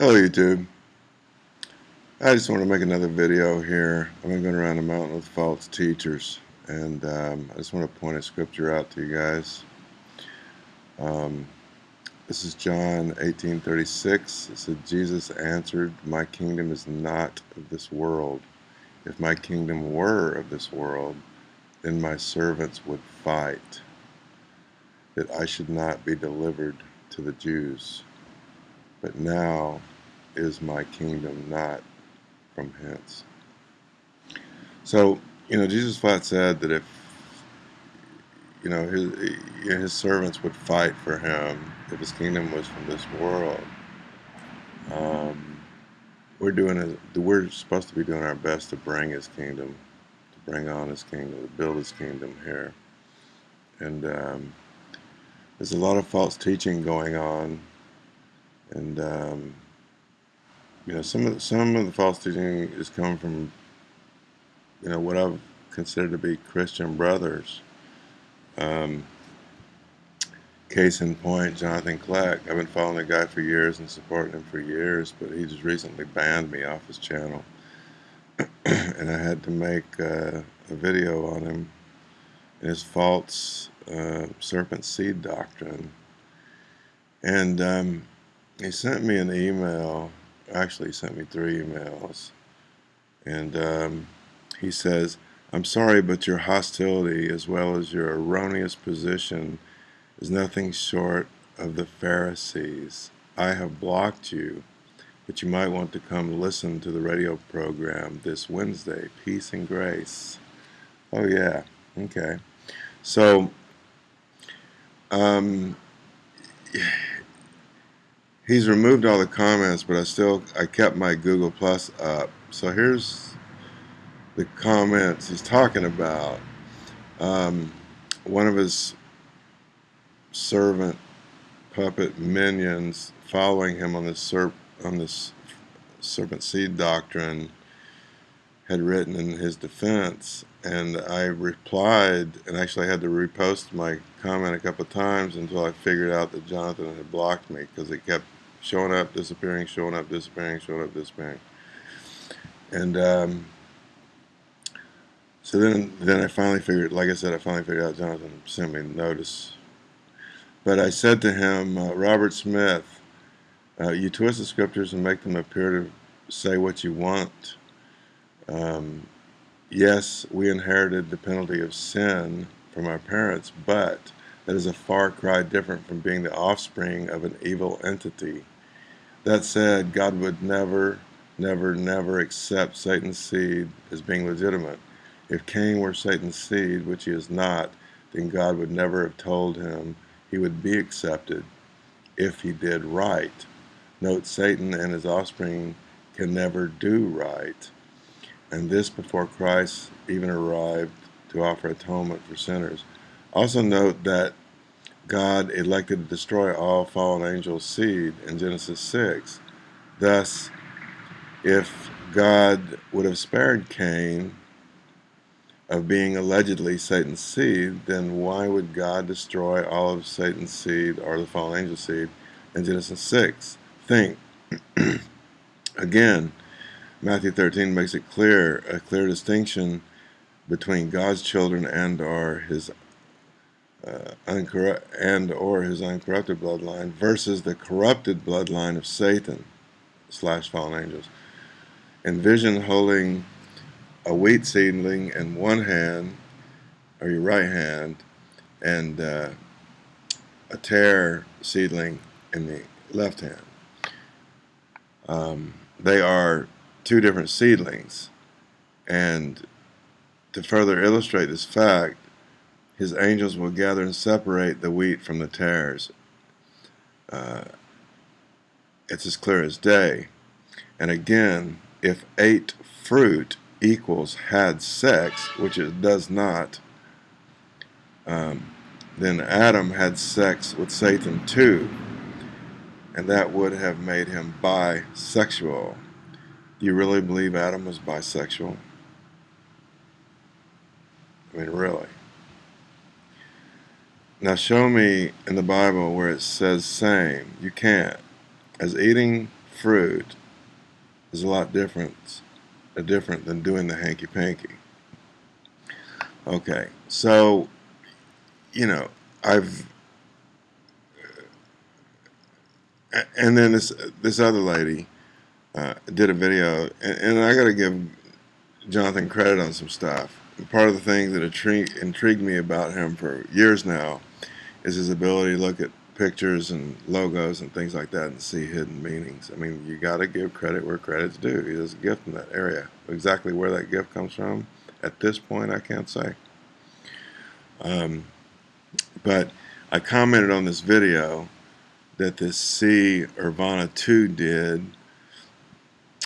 Hello YouTube. I just want to make another video here. I've been going around the mountain with false teachers and um, I just want to point a scripture out to you guys. Um, this is John 18:36. It said Jesus answered, "My kingdom is not of this world. If my kingdom were of this world, then my servants would fight that I should not be delivered to the Jews." but now is my kingdom not from hence. So, you know, Jesus flat said that if, you know, his, his servants would fight for him if his kingdom was from this world. Um, we're doing a, we're supposed to be doing our best to bring his kingdom, to bring on his kingdom, to build his kingdom here. And um, there's a lot of false teaching going on and um, you know some of the, some of the false teaching is coming from you know what I've considered to be Christian brothers. Um, case in point, Jonathan Kleck. I've been following the guy for years and supporting him for years, but he just recently banned me off his channel, and I had to make uh, a video on him and his false uh, serpent seed doctrine. And um, he sent me an email. Actually, sent me three emails. And um, he says, I'm sorry, but your hostility as well as your erroneous position is nothing short of the Pharisees. I have blocked you, but you might want to come listen to the radio program this Wednesday. Peace and grace. Oh, yeah. Okay. So, um, he's removed all the comments, but I still I kept my Google Plus up. So here's the comments he's talking about. Um, one of his servant puppet minions following him on this serp on this serpent seed doctrine had written in his defense and I replied and actually I had to repost my comment a couple of times until I figured out that Jonathan had blocked me because it kept showing up, disappearing, showing up, disappearing, showing up, disappearing. And um, so then, then I finally figured, like I said, I finally figured out Jonathan sent me notice. But I said to him, uh, Robert Smith, uh, you twist the scriptures and make them appear to say what you want. Um, yes, we inherited the penalty of sin from our parents, but that is a far cry different from being the offspring of an evil entity. That said, God would never, never, never accept Satan's seed as being legitimate. If Cain were Satan's seed, which he is not, then God would never have told him he would be accepted if he did right. Note, Satan and his offspring can never do right, and this before Christ even arrived to offer atonement for sinners. Also note that God elected to destroy all fallen angels' seed in Genesis 6. Thus, if God would have spared Cain of being allegedly Satan's seed, then why would God destroy all of Satan's seed or the fallen angel seed in Genesis 6? Think. Again, Matthew 13 makes it clear, a clear distinction between God's children and or his uh, and or his uncorrupted bloodline versus the corrupted bloodline of Satan slash fallen angels. Envision holding a wheat seedling in one hand or your right hand and uh, a tare seedling in the left hand. Um, they are two different seedlings and to further illustrate this fact his angels will gather and separate the wheat from the tares. Uh, it's as clear as day. And again, if ate fruit equals had sex, which it does not, um, then Adam had sex with Satan too, and that would have made him bisexual. Do you really believe Adam was bisexual? I mean, really. Now show me in the Bible where it says same. You can't. As eating fruit is a lot different, different than doing the hanky-panky. Okay, so, you know, I've, and then this this other lady uh, did a video, and, and I got to give Jonathan credit on some stuff. part of the thing that intrigued me about him for years now is his ability to look at pictures and logos and things like that and see hidden meanings. I mean, you got to give credit where credit's due. He has a gift in that area. Exactly where that gift comes from, at this point, I can't say. Um, but I commented on this video that this C. Urbana 2 did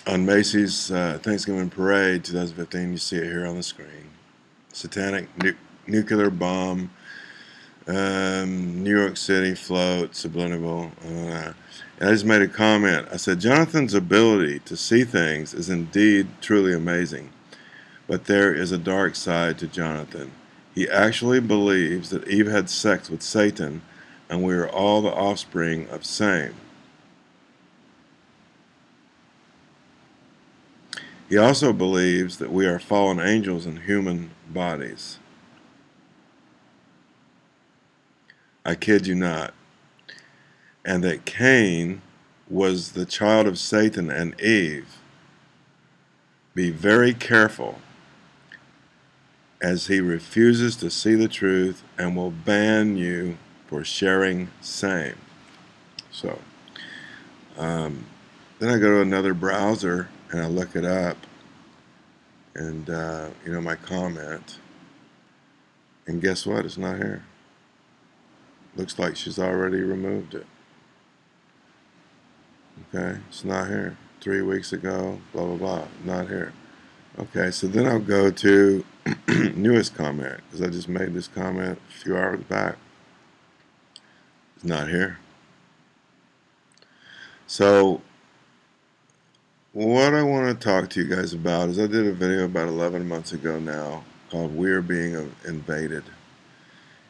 on Macy's uh, Thanksgiving Parade 2015. You see it here on the screen. Satanic nu nuclear bomb um, New York City float, subliminal. Uh, and I just made a comment. I said, Jonathan's ability to see things is indeed truly amazing, but there is a dark side to Jonathan. He actually believes that Eve had sex with Satan and we are all the offspring of same. He also believes that we are fallen angels in human bodies. I kid you not. And that Cain was the child of Satan and Eve. Be very careful as he refuses to see the truth and will ban you for sharing same. So, um, then I go to another browser and I look it up and, uh, you know, my comment. And guess what? It's not here. Looks like she's already removed it. Okay, it's not here. Three weeks ago, blah, blah, blah, not here. Okay, so then I'll go to newest comment, because I just made this comment a few hours back. It's not here. So, what I want to talk to you guys about is I did a video about 11 months ago now called We're Being Invaded.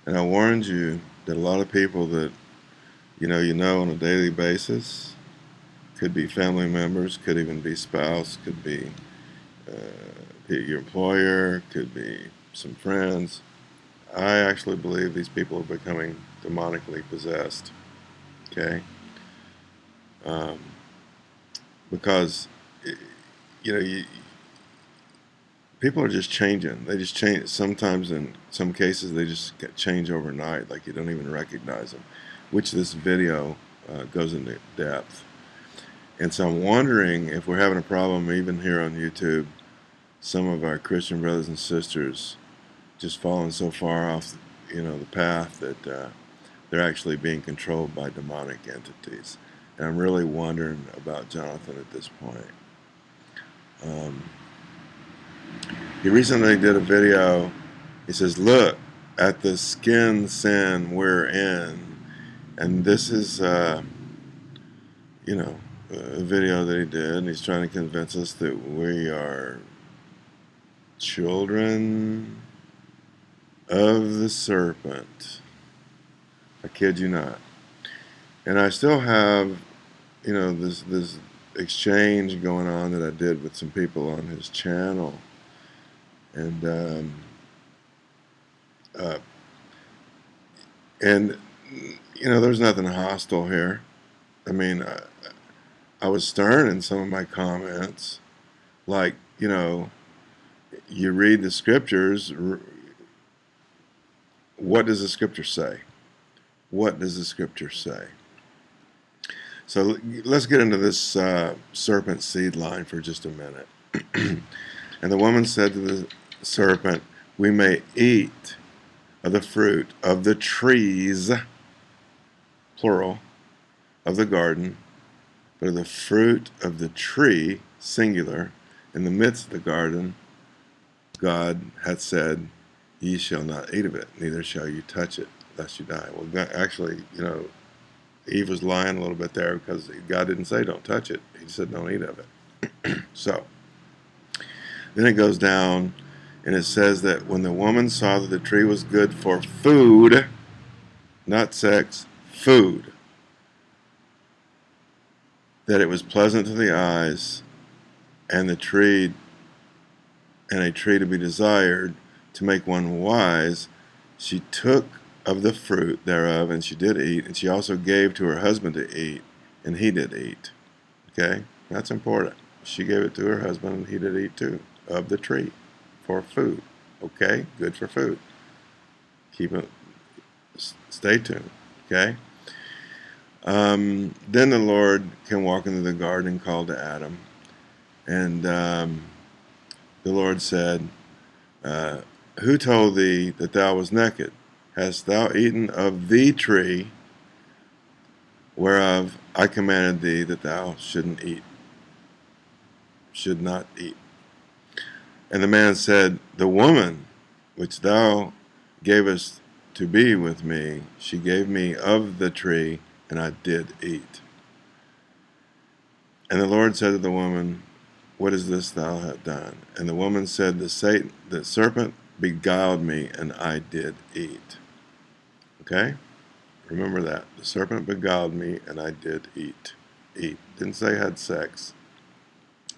And I warned you that a lot of people that you know you know on a daily basis could be family members, could even be spouse, could be uh, your employer, could be some friends. I actually believe these people are becoming demonically possessed. Okay, um, because you know you people are just changing. They just change. Sometimes in some cases they just change overnight, like you don't even recognize them, which this video uh, goes into depth. And so I'm wondering if we're having a problem even here on YouTube, some of our Christian brothers and sisters just falling so far off, you know, the path that uh, they're actually being controlled by demonic entities. And I'm really wondering about Jonathan at this point. Um, he recently did a video. He says, look at the skin sin we're in. And this is, uh, you know, a video that he did. And he's trying to convince us that we are children of the serpent. I kid you not. And I still have, you know, this, this exchange going on that I did with some people on his channel and um, uh, and you know there's nothing hostile here. I mean I, I was stern in some of my comments. Like you know you read the scriptures what does the scripture say? What does the scripture say? So let's get into this uh, serpent seed line for just a minute. And the woman said to the serpent, we may eat of the fruit of the trees, plural, of the garden, but of the fruit of the tree, singular, in the midst of the garden, God hath said, Ye shall not eat of it, neither shall you touch it, lest you die. Well, actually, you know, Eve was lying a little bit there because God didn't say don't touch it. He said don't eat of it. so, then it goes down and it says that when the woman saw that the tree was good for food, not sex, food. that it was pleasant to the eyes, and the tree and a tree to be desired to make one wise, she took of the fruit thereof, and she did eat, and she also gave to her husband to eat, and he did eat. Okay, that's important. She gave it to her husband, and he did eat too, of the tree for food. Okay, good for food. Keep it, stay tuned. Okay. Um, then the Lord can walk into the garden and call to Adam. And um, the Lord said, uh, Who told thee that thou was naked? Hast thou eaten of the tree whereof I commanded thee that thou shouldn't eat? Should not eat. And the man said, The woman which thou gavest to be with me, she gave me of the tree, and I did eat. And the Lord said to the woman, What is this thou hast done? And the woman said, The Satan, the serpent beguiled me, and I did eat. Okay? Remember that. The serpent beguiled me, and I did eat. Eat. Didn't say had sex.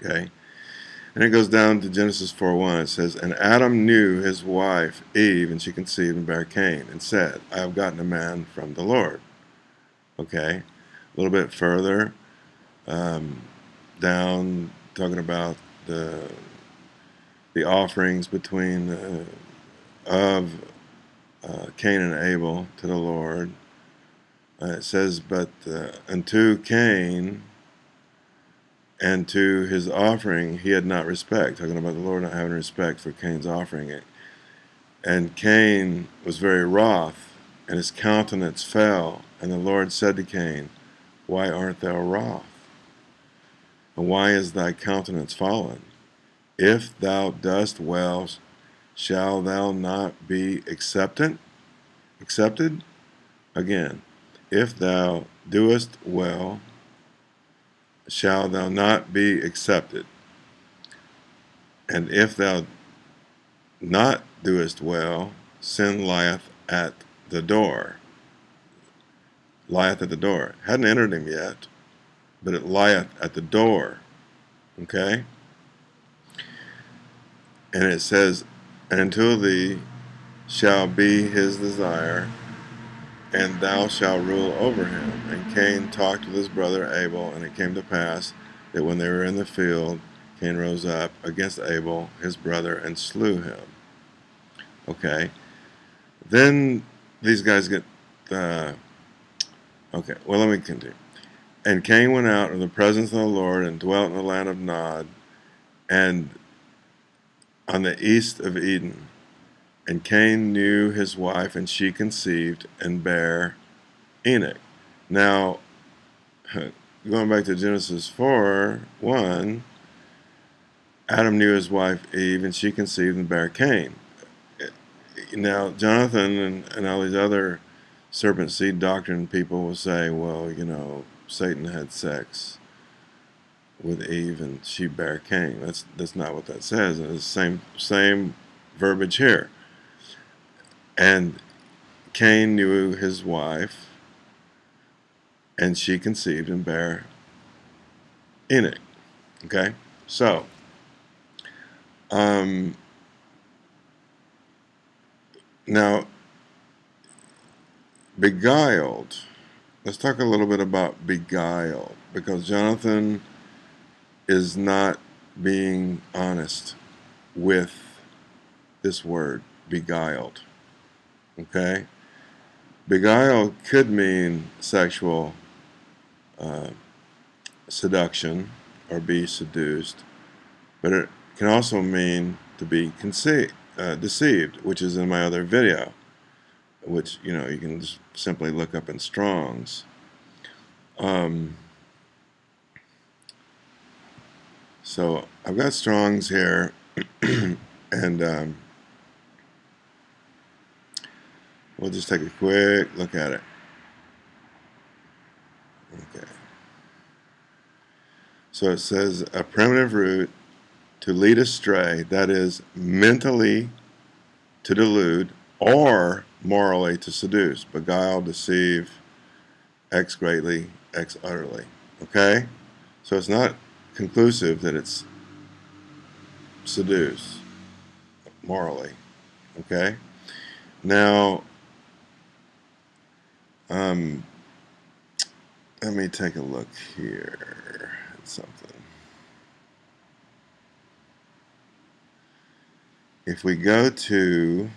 Okay? And it goes down to Genesis 4.1. It says, And Adam knew his wife Eve, and she conceived and bare Cain, and said, I have gotten a man from the Lord. Okay, a little bit further um, down, talking about the the offerings between uh, of uh, Cain and Abel to the Lord. Uh, it says, but uh, unto Cain and to his offering he had not respect, talking about the Lord not having respect for Cain's offering. It. And Cain was very wroth, and his countenance fell. And the Lord said to Cain, Why art thou wroth? And why is thy countenance fallen? If thou dost well, shall thou not be accepted? Accepted? Again, if thou doest well, shall thou not be accepted. And if thou not doest well, sin lieth at the door. Lieth at the door. Hadn't entered him yet, but it lieth at the door. Okay? And it says, And until thee shall be his desire, and thou shalt rule over him. And Cain talked with his brother Abel, and it came to pass that when they were in the field, Cain rose up against Abel, his brother, and slew him. Okay. Then these guys get, uh, okay, well, let me continue. And Cain went out of the presence of the Lord and dwelt in the land of Nod and on the east of Eden. And Cain knew his wife, and she conceived and bare Enoch. Now, going back to Genesis 4 1, Adam knew his wife Eve, and she conceived and bare Cain. Now, Jonathan and, and all these other serpent seed doctrine people will say, well, you know, Satan had sex with Eve and she bare Cain. That's that's not what that says. It's the same same verbiage here. And Cain knew his wife, and she conceived and bare Enoch. Okay? So, um, now, beguiled. Let's talk a little bit about beguiled, because Jonathan is not being honest with this word, beguiled. Okay? Beguile could mean sexual uh, seduction or be seduced, but it can also mean to be uh, deceived, which is in my other video, which you know you can just simply look up in Strong's. Um, so I've got Strong's here, and um, We'll just take a quick look at it. Okay. So it says a primitive root to lead astray, that is mentally to delude or morally to seduce, beguile, deceive, X greatly, X utterly. Okay? So it's not conclusive that it's seduce morally. Okay? Now, um, let me take a look here at something. If we go to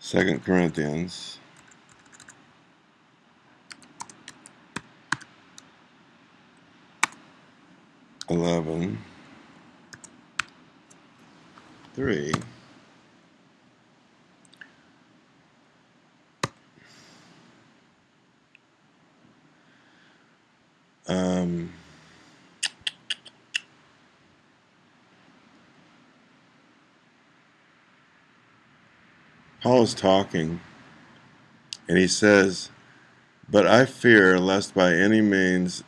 Second Corinthians eleven three um Paul is talking, and he says, But I fear lest by any means,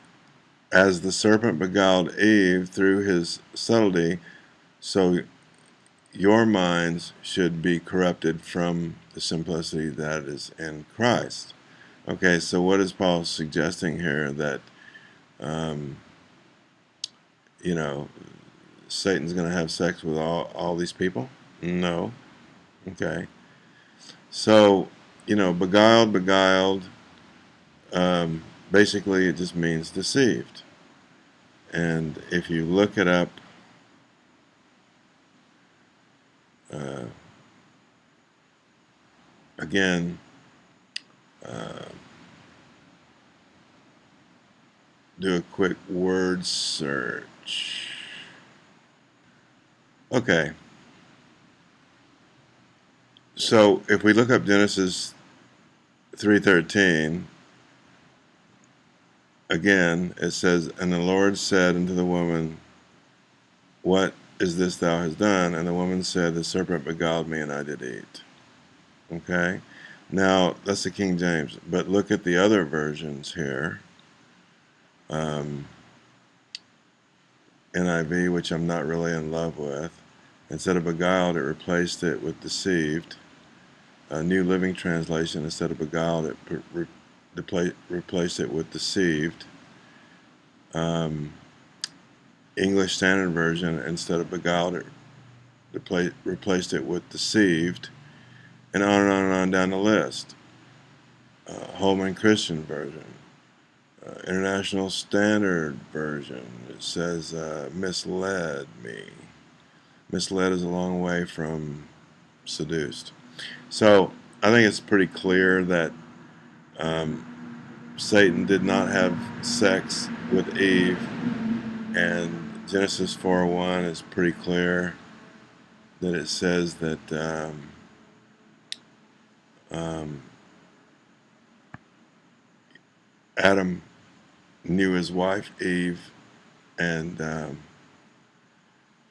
as the serpent beguiled Eve through his subtlety, so your minds should be corrupted from the simplicity that is in Christ. Okay, so what is Paul suggesting here? That, um, you know, Satan's going to have sex with all, all these people? No. Okay. So, you know, beguiled, beguiled, um, basically it just means deceived. And if you look it up, uh, again, uh, do a quick word search. Okay. So if we look up Genesis 3.13, again, it says, And the Lord said unto the woman, What is this thou hast done? And the woman said, The serpent beguiled me, and I did eat. Okay? Now, that's the King James. But look at the other versions here. Um, NIV, which I'm not really in love with. Instead of beguiled, it replaced it with deceived a New Living Translation, instead of beguiled, it re replaced it with deceived. Um, English Standard Version, instead of beguiled, it replaced it with deceived, and on and on and on down the list. Uh, Holman Christian Version, uh, International Standard Version, it says uh, misled me. Misled is a long way from seduced. So I think it's pretty clear that um, Satan did not have sex with Eve, and Genesis 4:1 is pretty clear that it says that um, um, Adam knew his wife Eve, and um,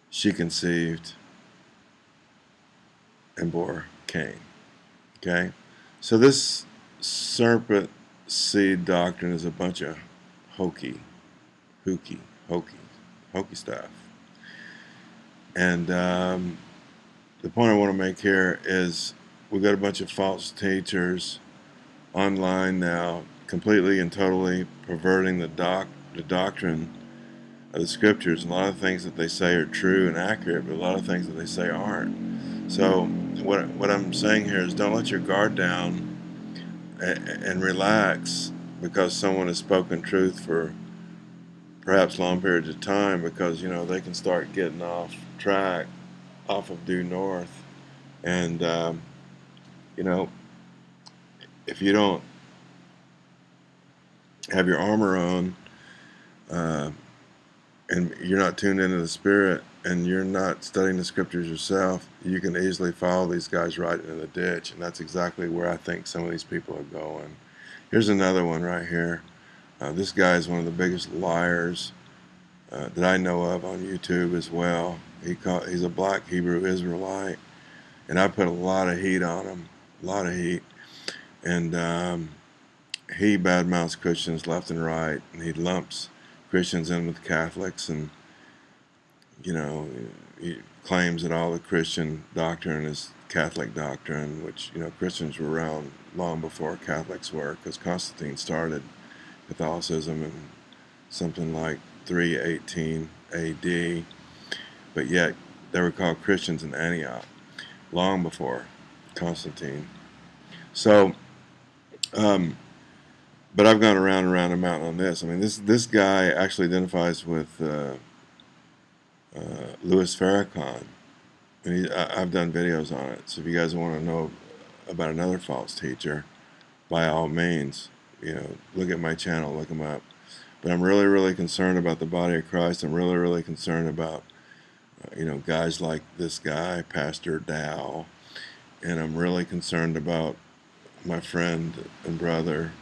she conceived and bore Cain. Okay? So this serpent seed doctrine is a bunch of hokey, hooky, hokey, hokey stuff. And um, the point I want to make here is we've got a bunch of false teachers online now completely and totally perverting the doc the doctrine of the scriptures. A lot of things that they say are true and accurate, but a lot of things that they say aren't. So what, what I'm saying here is don't let your guard down and, and relax because someone has spoken truth for perhaps long periods of time because you know they can start getting off track off of due north and um, you know if you don't have your armor on uh, and you're not tuned into the spirit and you're not studying the scriptures yourself, you can easily follow these guys right into the ditch. And that's exactly where I think some of these people are going. Here's another one right here. Uh, this guy is one of the biggest liars uh, that I know of on YouTube as well. He he's a black Hebrew Israelite. And I put a lot of heat on him, a lot of heat. And um, he badmouths Christians left and right. And he lumps Christians in with Catholics and you know, he claims that all the Christian doctrine is Catholic doctrine, which you know Christians were around long before Catholics were, because Constantine started Catholicism in something like 318 A.D. But yet they were called Christians in Antioch long before Constantine. So, um, but I've gone around and around a mountain on this. I mean, this this guy actually identifies with uh, uh, Louis Farrakhan, and he, I, I've done videos on it. So if you guys want to know about another false teacher, by all means, you know, look at my channel, look him up. But I'm really, really concerned about the body of Christ. I'm really, really concerned about, uh, you know, guys like this guy, Pastor Dow, and I'm really concerned about my friend and brother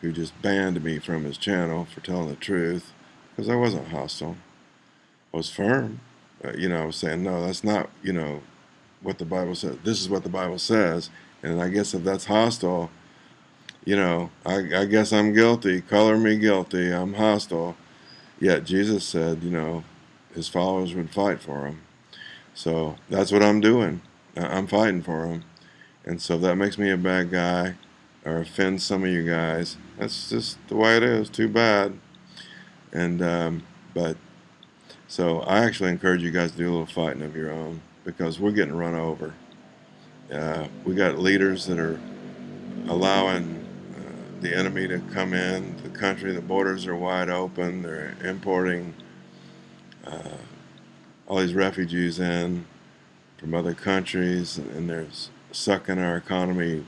who just banned me from his channel for telling the truth because I wasn't hostile. I was firm. Uh, you know, I was saying, no, that's not, you know, what the Bible says. This is what the Bible says. And I guess if that's hostile, you know, I, I guess I'm guilty. Color me guilty. I'm hostile. Yet Jesus said, you know, his followers would fight for him. So that's what I'm doing. I'm fighting for him. And so that makes me a bad guy or offends some of you guys. That's just the way it is. Too bad. And, um, but, so I actually encourage you guys to do a little fighting of your own because we're getting run over. Uh, we got leaders that are allowing uh, the enemy to come in the country. The borders are wide open. They're importing uh, all these refugees in from other countries, and they're sucking our economy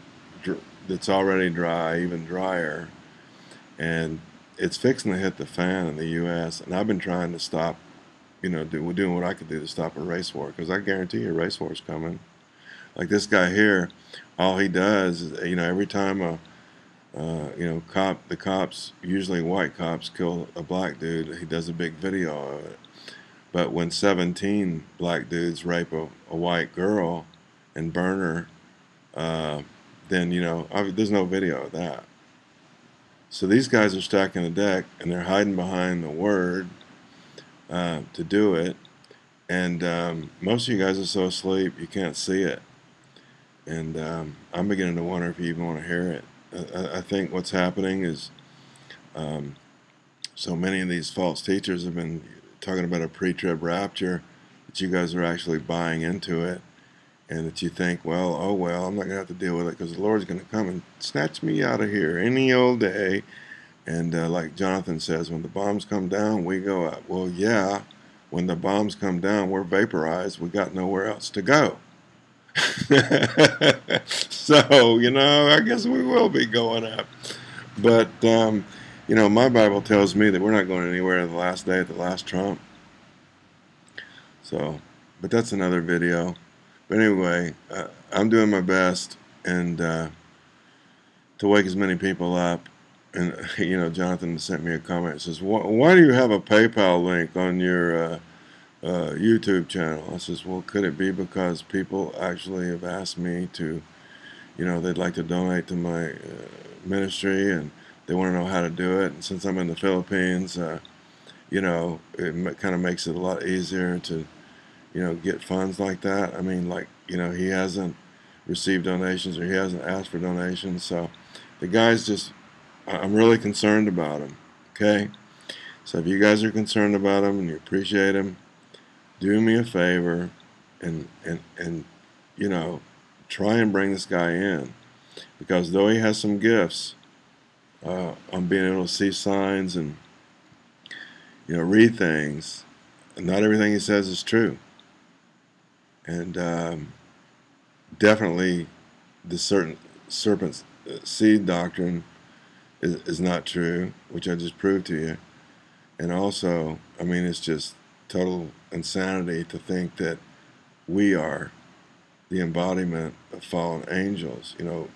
that's already dry, even drier. And it's fixing to hit the fan in the U.S. And I've been trying to stop, you know, do, doing what I could do to stop a race war because I guarantee you a race war is coming. Like this guy here, all he does is, you know, every time a, uh, you know, cop, the cops, usually white cops, kill a black dude, he does a big video of it. But when 17 black dudes rape a, a white girl and burn her, uh, then, you know, there's no video of that. So these guys are stacking the deck and they're hiding behind the word uh, to do it. And um, most of you guys are so asleep you can't see it. And um, I'm beginning to wonder if you even want to hear it. I, I think what's happening is um, so many of these false teachers have been talking about a pre-trib rapture that you guys are actually buying into it and that you think, well, oh well, I'm not going to have to deal with it because the Lord's going to come and snatch me out of here any old day. And uh, like Jonathan says, when the bombs come down, we go up. Well, yeah, when the bombs come down, we're vaporized. We got nowhere else to go. so, you know, I guess we will be going up. But, um, you know, my Bible tells me that we're not going anywhere the last day at the last trump. So, but that's another video. But anyway, uh, I'm doing my best and uh, to wake as many people up. And, you know, Jonathan sent me a comment. says, why do you have a PayPal link on your uh, uh, YouTube channel? I says, well, could it be because people actually have asked me to, you know, they'd like to donate to my uh, ministry and they want to know how to do it. And since I'm in the Philippines, uh, you know, it kind of makes it a lot easier to you know, get funds like that. I mean, like, you know, he hasn't received donations or he hasn't asked for donations. So the guy's just, I'm really concerned about him. Okay. So if you guys are concerned about him and you appreciate him, do me a favor and, and, and, you know, try and bring this guy in because though he has some gifts uh, on being able to see signs and, you know, read things, not everything he says is true and um, definitely the certain serpent's uh, seed doctrine is, is not true, which I just proved to you. And also, I mean, it's just total insanity to think that we are the embodiment of fallen angels. You know,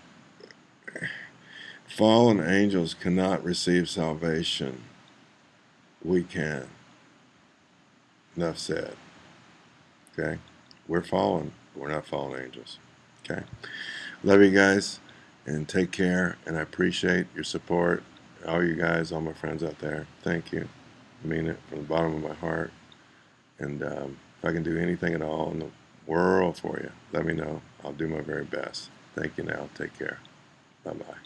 fallen angels cannot receive salvation. We can. Enough said. Okay? We're fallen. We're not fallen angels. Okay. Love you guys and take care. And I appreciate your support. All you guys, all my friends out there. Thank you. I mean it from the bottom of my heart. And um, If I can do anything at all in the world for you, let me know. I'll do my very best. Thank you now. Take care. Bye bye.